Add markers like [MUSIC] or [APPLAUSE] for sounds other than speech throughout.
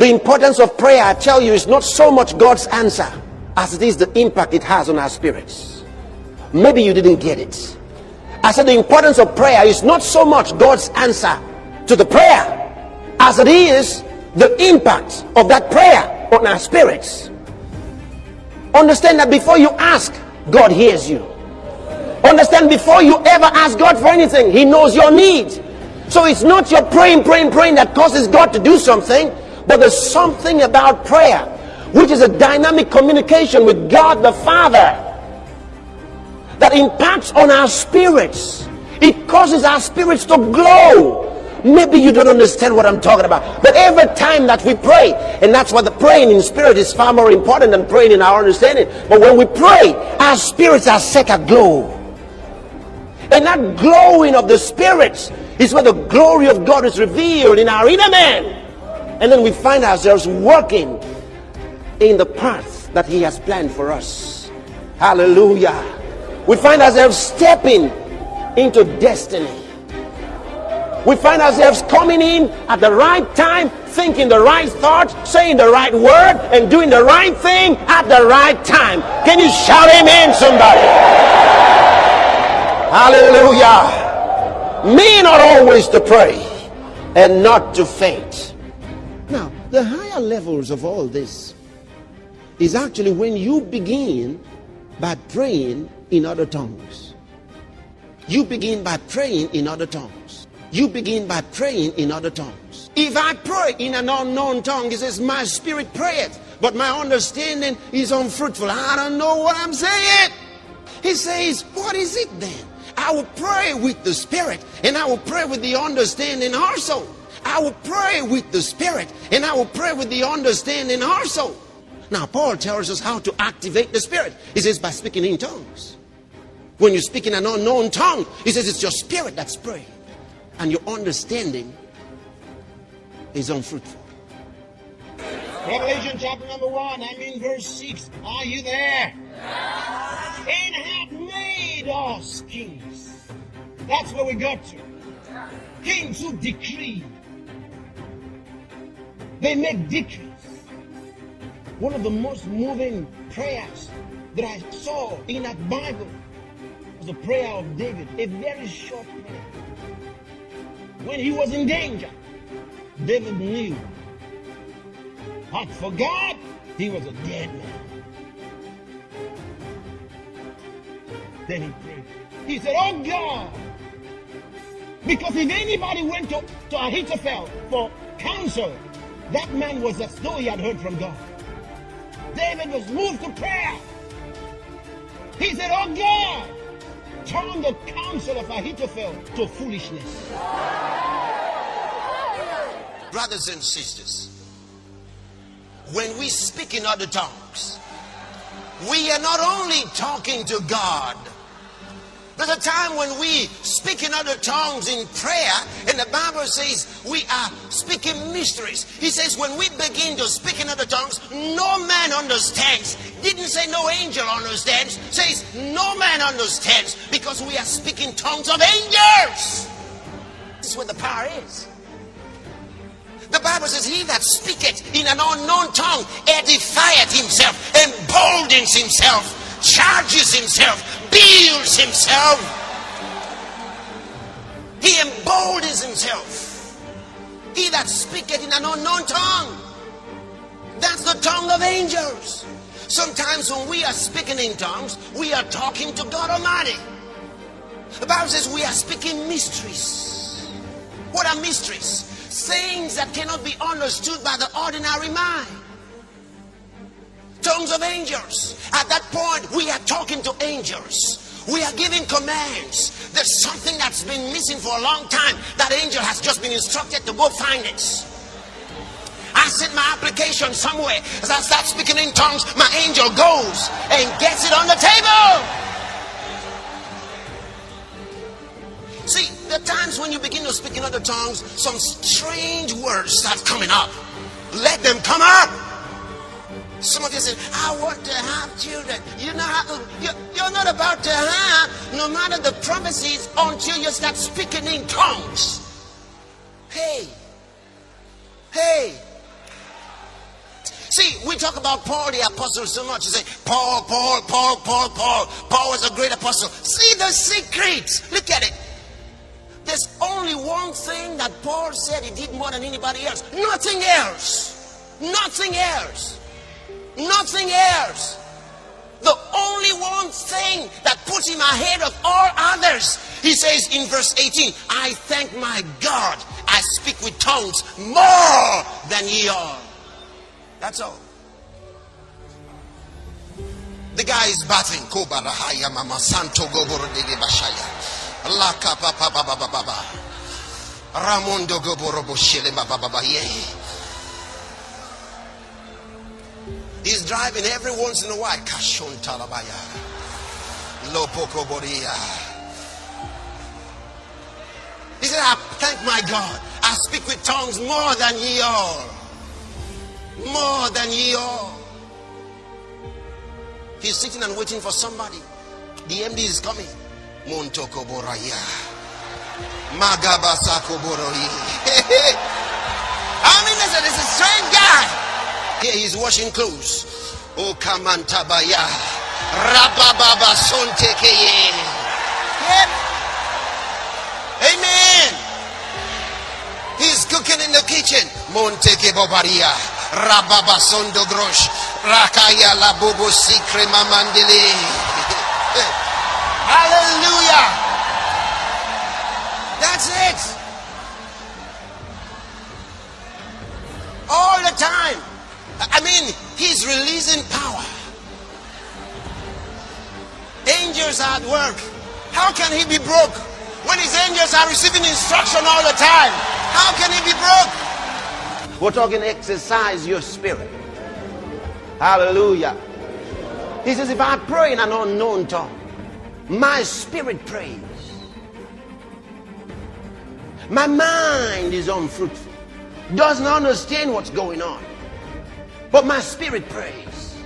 The importance of prayer, I tell you, is not so much God's answer as it is the impact it has on our spirits. Maybe you didn't get it. I said the importance of prayer is not so much God's answer to the prayer as it is the impact of that prayer on our spirits. Understand that before you ask, God hears you. Understand before you ever ask God for anything, He knows your need. So it's not your praying, praying, praying that causes God to do something, but there's something about prayer, which is a dynamic communication with God the Father that impacts on our spirits. It causes our spirits to glow. Maybe you don't understand what I'm talking about. But every time that we pray, and that's why the praying in spirit is far more important than praying in our understanding. But when we pray, our spirits are set aglow. And that glowing of the spirits is where the glory of God is revealed in our inner man. And then we find ourselves working in the path that He has planned for us. Hallelujah. We find ourselves stepping into destiny. We find ourselves coming in at the right time, thinking the right thought, saying the right word, and doing the right thing at the right time. Can you shout amen, somebody? Hallelujah. Me not always to pray and not to faint. The higher levels of all this is actually when you begin by praying in other tongues. You begin by praying in other tongues. You begin by praying in other tongues. If I pray in an unknown tongue, it says, My spirit prayeth, but my understanding is unfruitful. I don't know what I'm saying. He says, What is it then? I will pray with the spirit, and I will pray with the understanding also. I will pray with the spirit, and I will pray with the understanding also. Now, Paul tells us how to activate the spirit. He says, by speaking in tongues. When you speak in an unknown tongue, he says it's your spirit that's praying and your understanding is unfruitful. Revelation chapter number one, I'm in verse 6. Are you there? Hath made us kings. That's where we got to. Kings who decree. They make decrees. One of the most moving prayers that I saw in that Bible was the prayer of David, a very short prayer. When he was in danger, David knew. But for God, he was a dead man. Then he prayed. He said, Oh God, because if anybody went to, to Ahithophel for counsel, that man was as though he had heard from God. David was moved to prayer. He said, Oh God, turn the counsel of Ahithophel to foolishness. Brothers and sisters, when we speak in other tongues, we are not only talking to God, there's a time when we speak in other tongues in prayer, and the Bible says we are speaking mysteries. He says when we begin to speak in other tongues, no man understands. Didn't say no angel understands, says no man understands because we are speaking tongues of angels. This is where the power is. The Bible says, He that speaketh in an unknown tongue edifieth himself, emboldens himself, charges himself, builds himself. He emboldens himself. He that speaketh in an unknown tongue. That's the tongue of angels. Sometimes when we are speaking in tongues, we are talking to God Almighty. The Bible says we are speaking mysteries. What are mysteries? Things that cannot be understood by the ordinary mind tongues of angels. At that point, we are talking to angels. We are giving commands. There's something that's been missing for a long time. That angel has just been instructed to go find it. I sent my application somewhere. As I start speaking in tongues, my angel goes and gets it on the table. See, are times when you begin to speak in other tongues, some strange words start coming up. Let them come up. Some of you say, I want to have children. You know how you're not about to have no matter the promises, until you start speaking in tongues. Hey, hey, See, we talk about Paul the apostle so much. You say, Paul, Paul, Paul, Paul, Paul. Paul was a great apostle. See the secret. Look at it. There's only one thing that Paul said he did more than anybody else. Nothing else. Nothing else. Nothing else. The only one thing that puts him ahead of all others. He says in verse 18, I thank my God I speak with tongues more than ye all. That's all. The guy is battling. Kobarahaya Mama Santo Goboro de Bashaya. Laka Papa Baba. He's driving every once in a while. Kashon Talabaya. Lopoko Boria. He said, I thank my God. I speak with tongues more than ye all. More than ye all. He's sitting and waiting for somebody. The MD is coming. Montoko Boraya. Magabasako Boroi. [LAUGHS] I mean, listen, is a strange guy. Here he's washing clothes. Oh, Kamantabaya. Rabababa Sontekeye. Amen. He's cooking in the kitchen. Monteke Bobaria. Rababa Sondo Grosh. Rakaya la Bobo Sikre Mamandele. [LAUGHS] Hallelujah. That's it. All the time. I mean, he's releasing power. Angels are at work. How can he be broke when his angels are receiving instruction all the time? How can he be broke? We're talking exercise your spirit. Hallelujah. He says, if I pray in an unknown tongue, my spirit prays. My mind is unfruitful, doesn't understand what's going on. But my spirit prays.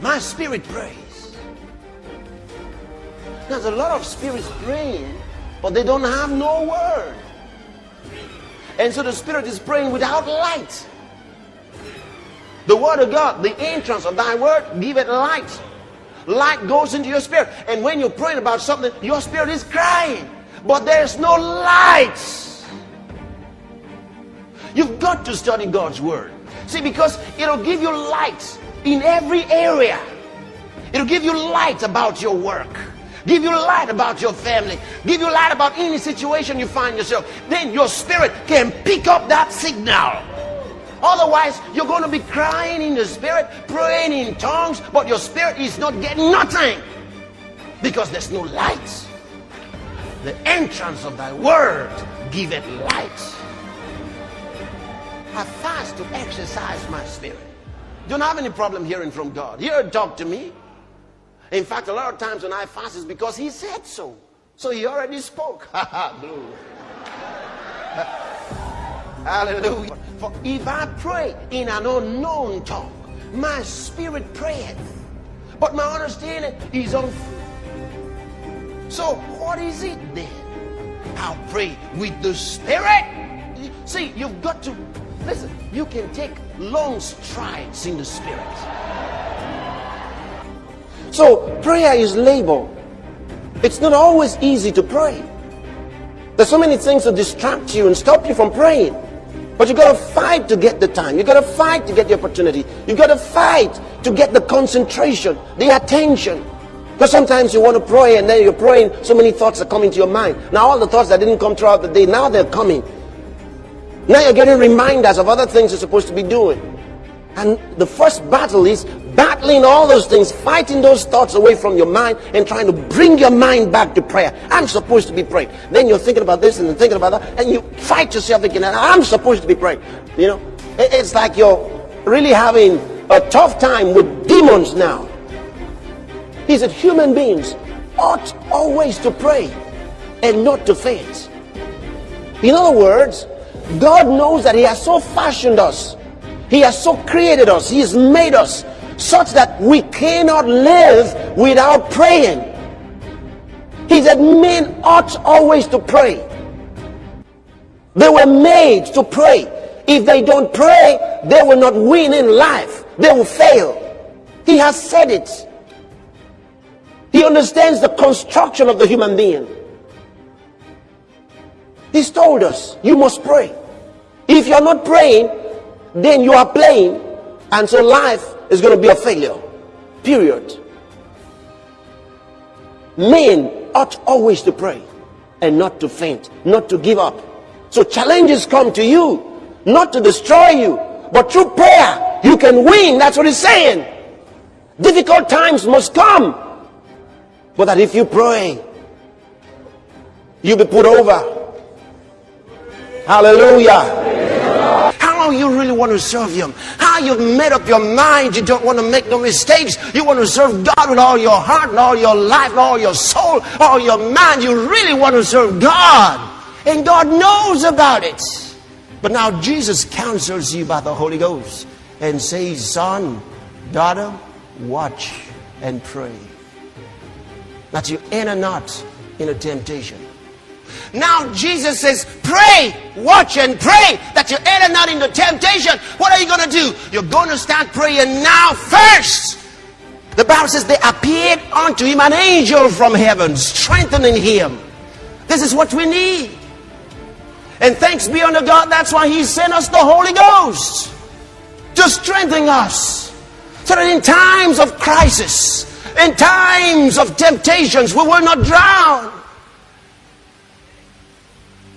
My spirit prays. There's a lot of spirits praying, but they don't have no word. And so the spirit is praying without light. The word of God, the entrance of thy word, give it light. Light goes into your spirit. And when you're praying about something, your spirit is crying. But there's no light. You've got to study God's Word. See, because it'll give you light in every area. It'll give you light about your work. Give you light about your family. Give you light about any situation you find yourself. Then your spirit can pick up that signal. Otherwise, you're going to be crying in the spirit, praying in tongues, but your spirit is not getting nothing because there's no light. The entrance of thy word giveth light. I fast to exercise my spirit. Don't have any problem hearing from God. Hear talk to me. In fact, a lot of times when I fast is because He said so. So He already spoke. [LAUGHS] Hallelujah. For if I pray in an unknown tongue, my spirit prayeth, but my understanding is on. So what is it then? I'll pray with the spirit. See, you've got to Listen, you can take long strides in the spirit. So prayer is labor. It's not always easy to pray. There's so many things that distract you and stop you from praying. But you gotta fight to get the time. You gotta fight to get the opportunity. You gotta fight to get the concentration, the attention. Because sometimes you want to pray and then you're praying, so many thoughts are coming to your mind. Now all the thoughts that didn't come throughout the day, now they're coming. Now you're getting reminders of other things you're supposed to be doing. And the first battle is battling all those things, fighting those thoughts away from your mind and trying to bring your mind back to prayer. I'm supposed to be praying. Then you're thinking about this and then thinking about that, and you fight yourself thinking, I'm supposed to be praying. You know, it's like you're really having a tough time with demons now. He said, human beings ought always to pray and not to faint. In other words, God knows that He has so fashioned us, He has so created us, He has made us such that we cannot live without praying. He said men ought always to pray. They were made to pray. If they don't pray, they will not win in life. They will fail. He has said it. He understands the construction of the human being. He's told us, you must pray. If you're not praying, then you are playing. And so life is going to be a failure. Period. Men ought always to pray and not to faint, not to give up. So challenges come to you, not to destroy you, but through prayer, you can win. That's what he's saying. Difficult times must come. But that if you pray, you'll be put over. Hallelujah. How you really want to serve him? How you've made up your mind you don't want to make no mistakes? You want to serve god with all your heart and all your life and all your soul all your mind? You really want to serve god? And god knows about it. But now jesus counsels you by the holy ghost and says son daughter watch and pray. That you enter not in a temptation now Jesus says, pray, watch and pray that you enter not into temptation. What are you going to do? You're going to start praying now first. The Bible says they appeared unto him an angel from heaven, strengthening him. This is what we need. And thanks be unto God, that's why he sent us the Holy Ghost to strengthen us. So that in times of crisis, in times of temptations, we will not drown.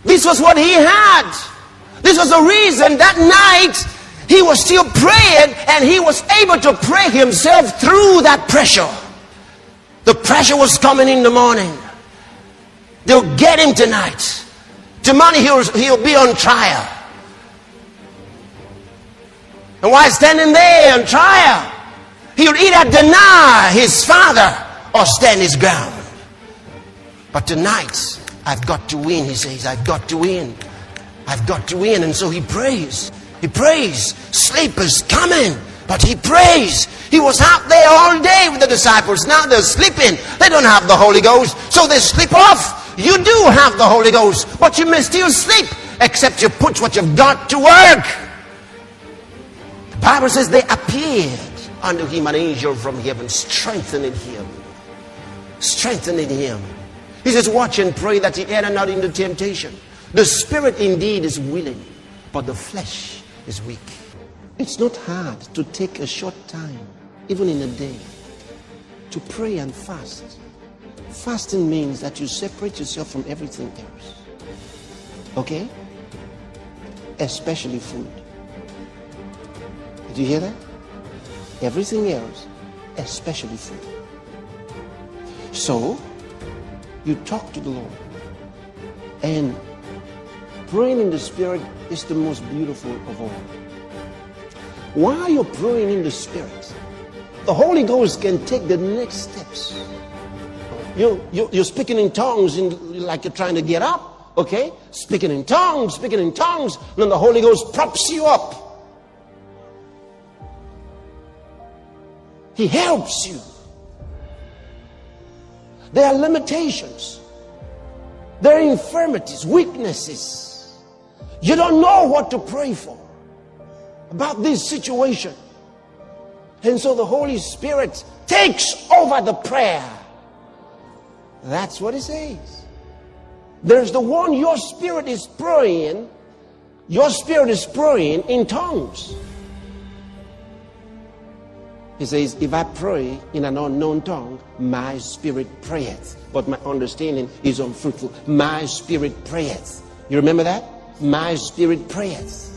This was what he had. This was the reason that night he was still praying and he was able to pray himself through that pressure. The pressure was coming in the morning. They'll get him tonight. Tomorrow he'll, he'll be on trial. And while standing there on trial, he'll either deny his father or stand his ground. But tonight, I've got to win, he says. I've got to win. I've got to win. And so he prays. He prays. Sleep is coming. But he prays. He was out there all day with the disciples. Now they're sleeping. They don't have the Holy Ghost. So they sleep off. You do have the Holy Ghost. But you may still sleep. Except you put what you've got to work. The Bible says they appeared unto him an angel from heaven, strengthening him. Strengthening him. He says, Watch and pray that ye enter not into temptation. The spirit indeed is willing, but the flesh is weak. It's not hard to take a short time, even in a day, to pray and fast. Fasting means that you separate yourself from everything else. Okay? Especially food. Did you hear that? Everything else, especially food. So, you talk to the Lord. And praying in the Spirit is the most beautiful of all. While you're praying in the Spirit, the Holy Ghost can take the next steps. You, you, you're speaking in tongues in, like you're trying to get up, okay? Speaking in tongues, speaking in tongues, and then the Holy Ghost props you up. He helps you. There are limitations. There are infirmities, weaknesses. You don't know what to pray for about this situation. And so the Holy Spirit takes over the prayer. That's what it says. There's the one your spirit is praying, your spirit is praying in tongues. He says, If I pray in an unknown tongue, my spirit prayeth, but my understanding is unfruitful. My spirit prayeth. You remember that? My spirit prayeth.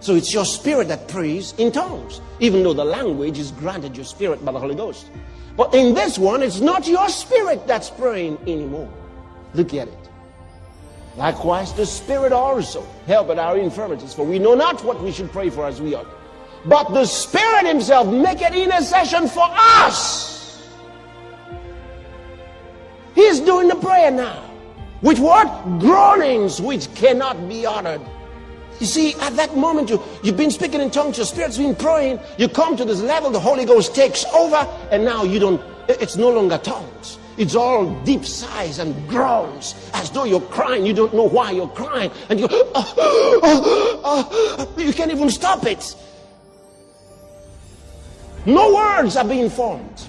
So it's your spirit that prays in tongues, even though the language is granted your spirit by the Holy Ghost. But in this one, it's not your spirit that's praying anymore. Look at it. Likewise, the Spirit also help at our infirmities, for we know not what we should pray for as we ought. But the Spirit Himself make intercession for us. He's doing the prayer now. With what? Groanings which cannot be uttered. You see, at that moment, you, you've been speaking in tongues, your spirit's been praying, you come to this level, the Holy Ghost takes over, and now you don't, it's no longer tongues. it's all deep sighs and groans as though you're crying. You don't know why you're crying. And you [GASPS] oh, oh, oh, you can't even stop it. No words are being formed.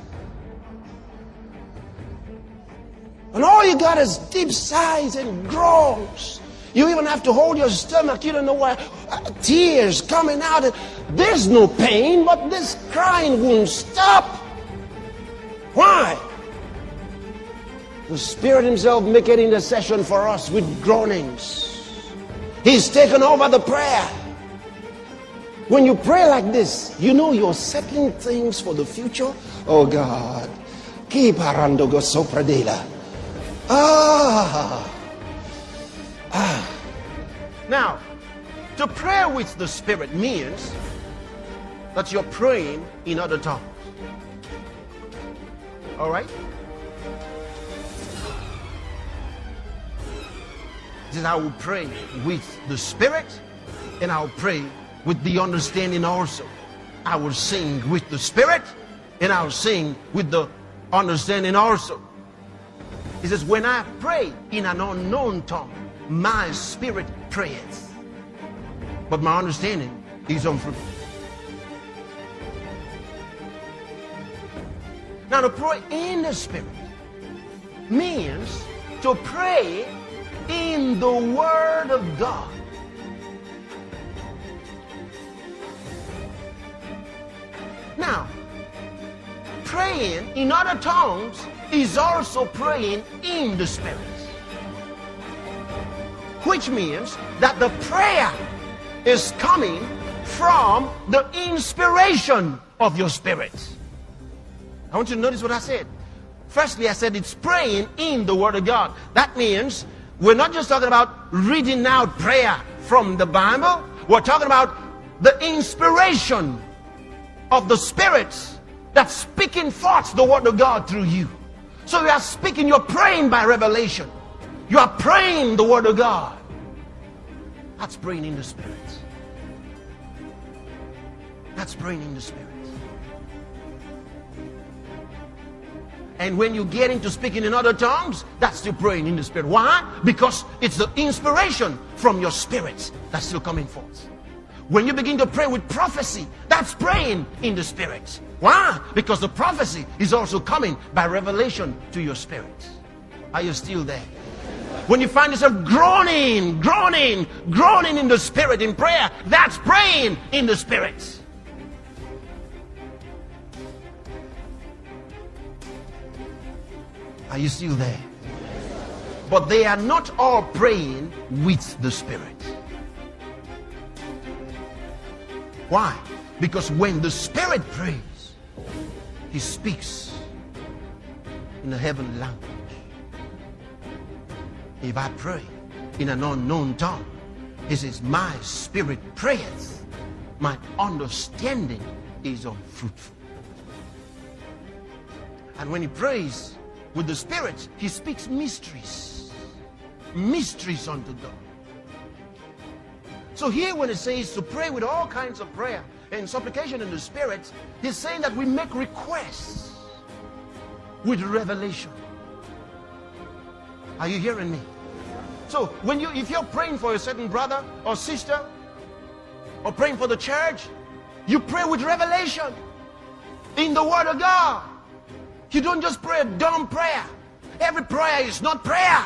And all you got is deep sighs and groans. You even have to hold your stomach. You don't know why. Uh, tears coming out. There's no pain, but this crying won't stop. Why? The Spirit Himself making intercession for us with groanings. He's taken over the prayer. When you pray like this, you know you're settling things for the future. Oh God. Keep Arandogo Sopradela. Ah. Ah. Now, to pray with the Spirit means that you're praying in other tongues. All right? This is how we pray with the Spirit, and I'll pray with the understanding also. I will sing with the Spirit, and I'll sing with the understanding also. He says, when I pray in an unknown tongue, my spirit prays. But my understanding is unfruitful. Now to pray in the spirit means to pray in the word of God. Now, praying in other tongues is also praying in the Spirit. Which means that the prayer is coming from the inspiration of your spirit. I want you to notice what I said. Firstly, I said it's praying in the Word of God. That means we're not just talking about reading out prayer from the Bible. We're talking about the inspiration of the Spirit that's speaking forth the Word of God through you. So you are speaking, you're praying by revelation. You are praying the Word of God. That's praying in the Spirit. That's praying in the Spirit. And when you get into speaking in other tongues, that's still praying in the Spirit. Why? Because it's the inspiration from your spirit that's still coming forth. When you begin to pray with prophecy, that's praying in the Spirit. Why? Because the prophecy is also coming by revelation to your spirit. Are you still there? When you find yourself groaning, groaning, groaning in the spirit in prayer, that's praying in the spirit. Are you still there? But they are not all praying with the spirit. Why? Because when the spirit prays, he speaks in a heavenly language. If I pray in an unknown tongue, he says, My spirit prayeth, my understanding is unfruitful. And when he prays with the spirit, he speaks mysteries. Mysteries unto God. So here when it says to pray with all kinds of prayer, and supplication in the spirit, he's saying that we make requests with revelation. Are you hearing me? So when you if you're praying for a certain brother or sister or praying for the church, you pray with revelation in the word of God. You don't just pray a dumb prayer. Every prayer is not prayer.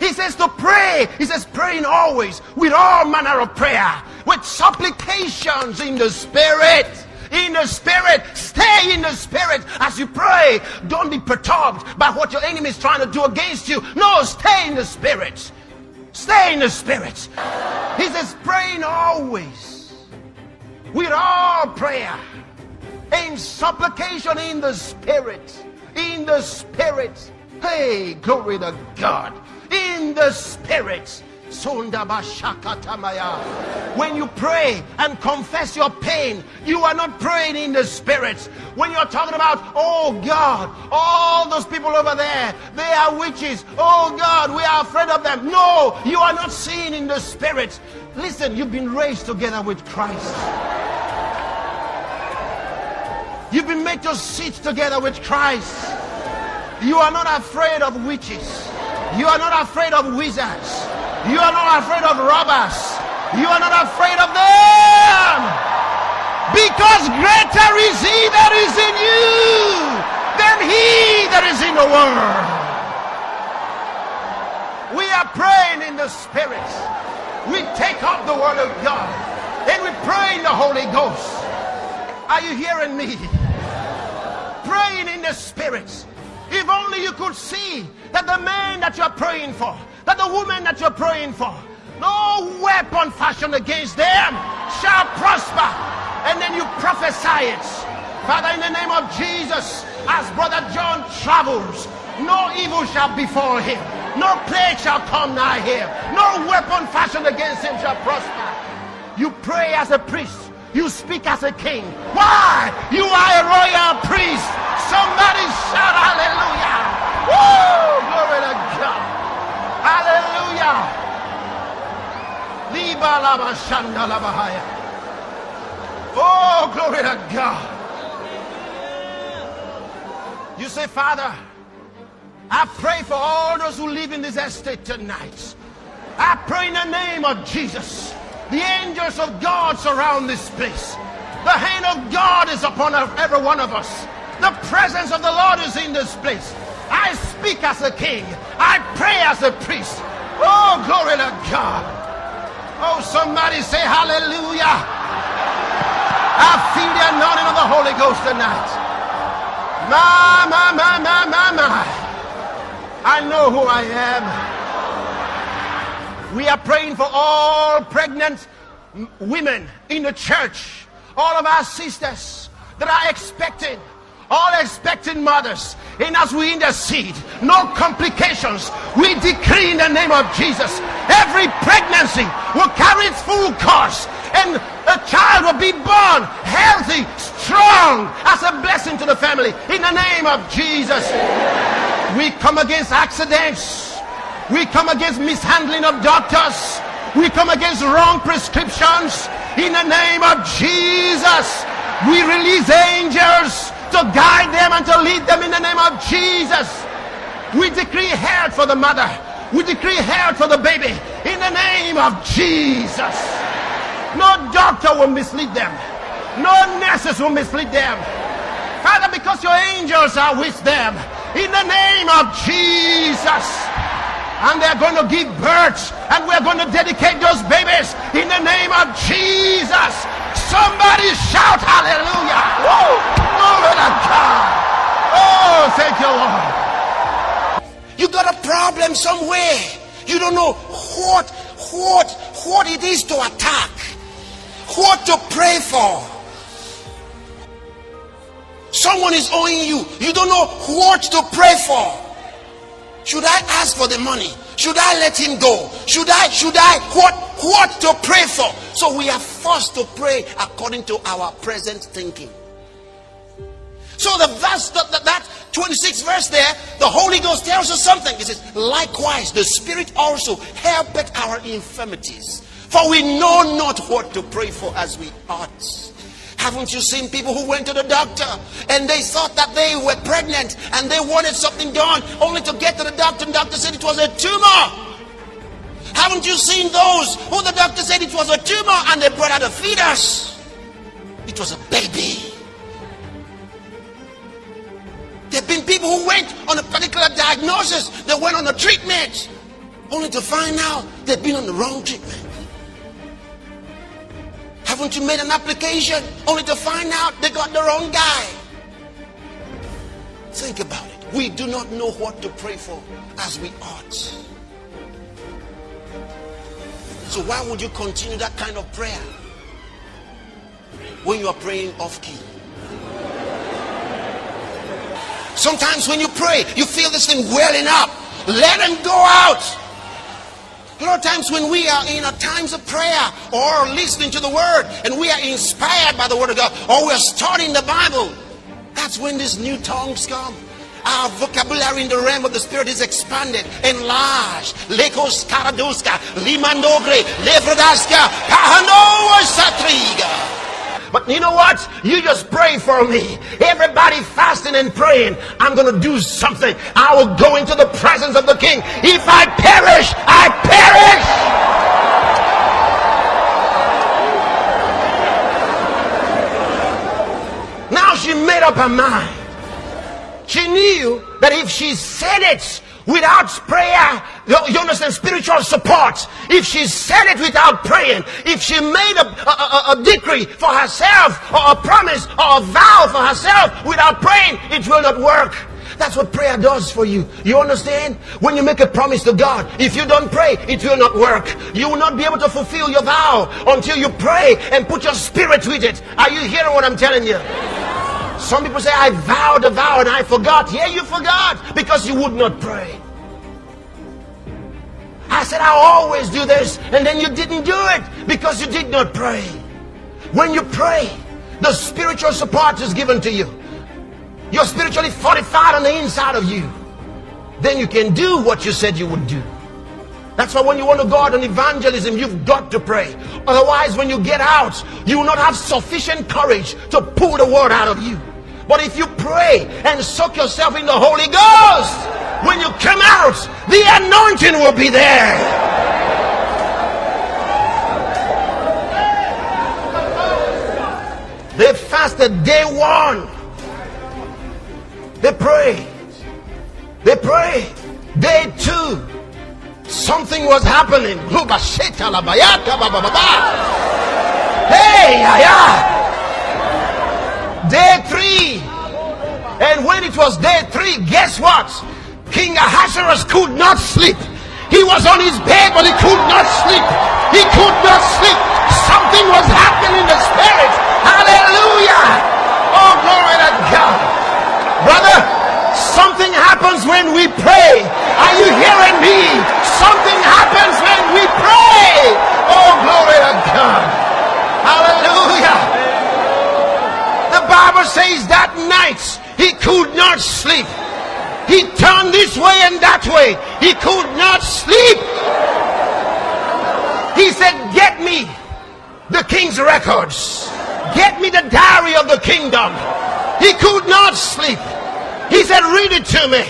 He says to pray. He says praying always with all manner of prayer with supplications in the spirit. In the spirit, stay in the spirit as you pray. Don't be perturbed by what your enemy is trying to do against you. No, stay in the spirit. Stay in the spirit. He says, praying always with all prayer in supplication in the spirit. In the spirit. Hey, glory to God. In the spirit when you pray and confess your pain, you are not praying in the spirit. When you're talking about, oh God, all those people over there, they are witches. Oh God, we are afraid of them. No, you are not seeing in the spirit. Listen, you've been raised together with Christ. You've been made to sit together with Christ. You are not afraid of witches. You are not afraid of wizards. You are not afraid of robbers. You are not afraid of them. Because greater is he that is in you than he that is in the world. We are praying in the spirit. We take up the word of God and we pray in the Holy Ghost. Are you hearing me? Praying in the spirit. If only you could see that the man that you're praying for, that the woman that you're praying for, no weapon fashioned against them shall prosper. And then you prophesy it. Father, in the name of Jesus, as Brother John travels, no evil shall befall him. No plague shall come nigh him. No weapon fashioned against him shall prosper. You pray as a priest. You speak as a king. Why? You are a royal priest. Somebody shout hallelujah. Woo! Glory to God. Hallelujah. Oh, glory to God. You say, Father, I pray for all those who live in this estate tonight. I pray in the name of Jesus. The angels of God surround this place. The hand of God is upon every one of us. The presence of the Lord is in this place. I speak as a king. I pray as a priest. Oh, glory to God. Oh, somebody say hallelujah. I feel the anointing of the Holy Ghost tonight. My, my, my, my, my, my. I know who I am. We are praying for all pregnant women in the church, all of our sisters that are expecting, all expecting mothers. And as we intercede, no complications. We decree in the name of Jesus, every pregnancy will carry its full course and a child will be born healthy, strong, as a blessing to the family. In the name of Jesus, we come against accidents. We come against mishandling of doctors. We come against wrong prescriptions. In the name of Jesus, we release angels to guide them and to lead them in the name of Jesus. We decree health for the mother. We decree health for the baby in the name of Jesus. No doctor will mislead them. No nurses will mislead them. Father, because your angels are with them, in the name of Jesus. And they're going to give birth, and we're going to dedicate those babies in the name of Jesus. Somebody shout hallelujah. Woo! Glory to God. Oh, thank you, Lord. You got a problem somewhere. You don't know what, what, what it is to attack, what to pray for. Someone is owing you. You don't know what to pray for. Should I ask for the money? Should I let him go? Should I, should I, what, what to pray for? So we are forced to pray according to our present thinking. So the verse, that, that, that 26 verse there, the Holy Ghost tells us something. It says, likewise, the Spirit also helpeth our infirmities. For we know not what to pray for as we ought. Haven't you seen people who went to the doctor and they thought that they were pregnant and they wanted something done only to get to the doctor and the doctor said it was a tumor? Haven't you seen those who the doctor said it was a tumor and they brought out a fetus? It was a baby. There have been people who went on a particular diagnosis, they went on a treatment, only to find out they've been on the wrong treatment. Haven't you made an application only to find out they got the wrong guy? Think about it. We do not know what to pray for as we ought. So why would you continue that kind of prayer when you are praying off key? Sometimes when you pray, you feel this thing welling up. Let him go out. A lot of times when we are in a times of prayer or listening to the word and we are inspired by the word of God or we are studying the Bible, that's when these new tongues come. Our vocabulary in the realm of the spirit is expanded, enlarged. Lekos karaduska, limandogre, levrodaska, pahanoa satriga. But you know what? You just pray for me. Everybody fasting and praying. I'm going to do something. I will go into the presence of the king. If I perish, I perish. Now she made up her mind. She knew that if she said it without prayer, you understand, spiritual support, if she said it without praying, if she made a, a, a, decree for herself, or a promise, or a vow for herself without praying, it will not work. That's what prayer does for you. You understand? When you make a promise to God, if you don't pray, it will not work. You will not be able to fulfill your vow until you pray and put your spirit with it. Are you hearing what I'm telling you? Some people say, I vowed a vow and I forgot. Yeah, you forgot because you would not pray. I said, I always do this, and then you didn't do it because you did not pray. When you pray, the spiritual support is given to you. You're spiritually fortified on the inside of you. Then you can do what you said you would do. That's why when you want to go out on evangelism, you've got to pray. Otherwise, when you get out, you will not have sufficient courage to pull the word out of you. But if you pray and soak yourself in the Holy Ghost, when you come out, the anointing will be there. They fasted day one. They prayed. They prayed. Day two. Something was happening. Hey, yeah. Day three. And when it was day three, guess what? King Ahasuerus could not sleep. He was on his bed, but he could not sleep. He could not sleep. Something was happening in the spirit. Hallelujah. Oh, glory to something happens when we pray. Are you hearing me? Something happens when we pray. Oh, glory to God. Hallelujah. The Bible says that night he could not sleep. He turned this way and that way. He could not sleep. He said, Get me the king's records. Get me the diary of the kingdom. He could not sleep. He said, Read it to me.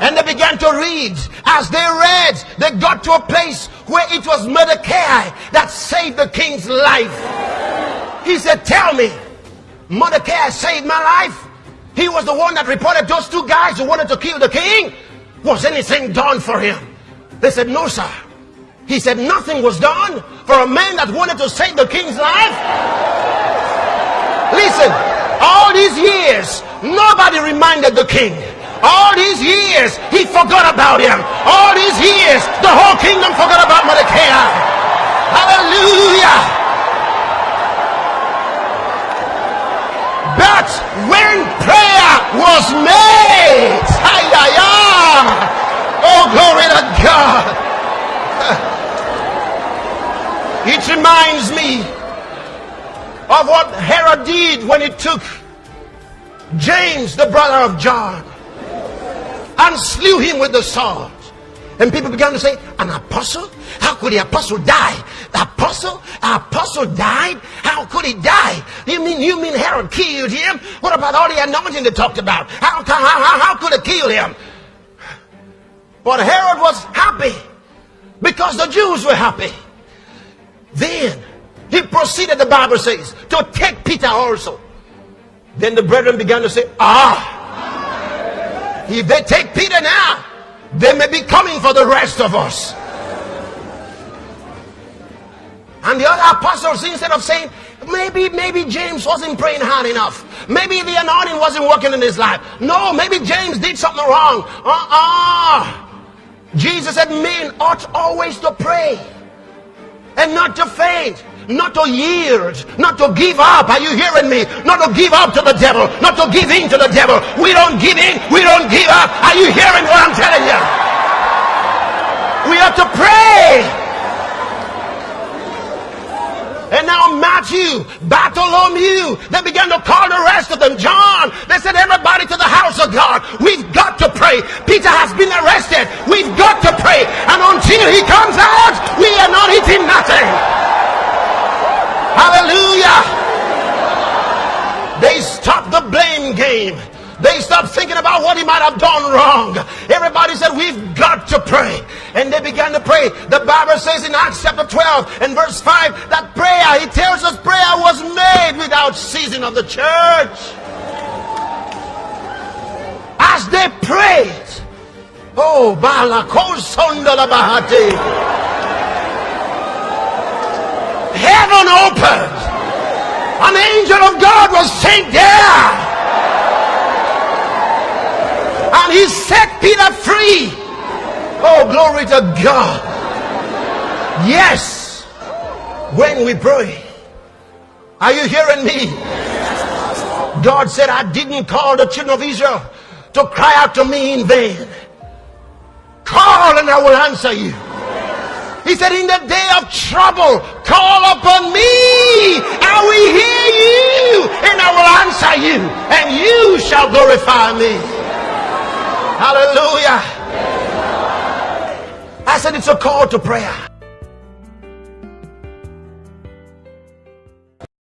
And they began to read. As they read, they got to a place where it was Mordecai that saved the king's life. He said, Tell me, Mordecai saved my life. He was the one that reported those two guys who wanted to kill the king. Was anything done for him? They said, no, sir. He said, nothing was done for a man that wanted to save the king's life. Listen, all these years, nobody reminded the king. All these years, he forgot about him. All these years, the whole kingdom forgot about Mordecai. Hallelujah. But when prayer was made, oh glory to God. [LAUGHS] It reminds me of what Herod did when he took James, the brother of John, and slew him with the sword. And people began to say, An apostle? How could the apostle die? The apostle? The apostle died? How could he die? You mean you mean Herod killed him? What about all the anointing they talked about? How, how, how, how could it kill him? But Herod was happy because the Jews were happy. Then he proceeded, the Bible says, to take Peter also. Then the brethren began to say, Ah, if they take Peter now, they may be coming for the rest of us. And the other apostles, instead of saying, maybe, maybe James wasn't praying hard enough. Maybe the anointing wasn't working in his life. No, maybe James did something wrong. Uh-uh. Jesus said men ought always to pray and not to faint not to yield, not to give up. Are you hearing me? Not to give up to the devil, not to give in to the devil. We don't give in, we don't give up. Are you hearing what I'm telling you? We have to pray. And now Matthew, Bartholomew, they began to call the rest of them. John, they said, everybody to the house of God. We've got to pray. Peter has been arrested. We've got to pray. And until he comes out, we are not eating nothing. Hallelujah. They stopped the blame game. They stopped thinking about what he might have done wrong. Everybody said, We've got to pray. And they began to pray. The Bible says in Acts chapter 12 and verse 5 that prayer, he tells us prayer was made without ceasing of the church. As they prayed, oh, Bahati, heaven opened. An angel of God was sent there and he set Peter free. Oh, glory to God. Yes, when we pray. Are you hearing me? God said, I didn't call the children of Israel to cry out to me in vain. Call and I will answer you. He said, in the day of trouble, call upon me. I will hear you and I will answer you and you shall glorify me. Hallelujah. I said it's a call to prayer.